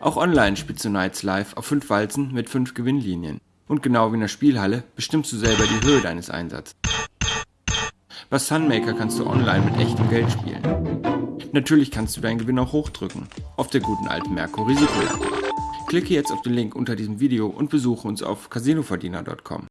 Auch online spielst du Nights Live auf 5 Walzen mit 5 Gewinnlinien. Und genau wie in der Spielhalle bestimmst du selber die Höhe deines Einsatzes. Bei Sunmaker kannst du online mit echtem Geld spielen. Natürlich kannst du deinen Gewinn auch hochdrücken, auf der guten alten Merkur Risikolage. Klicke jetzt auf den Link unter diesem Video und besuche uns auf casinoverdiener.com.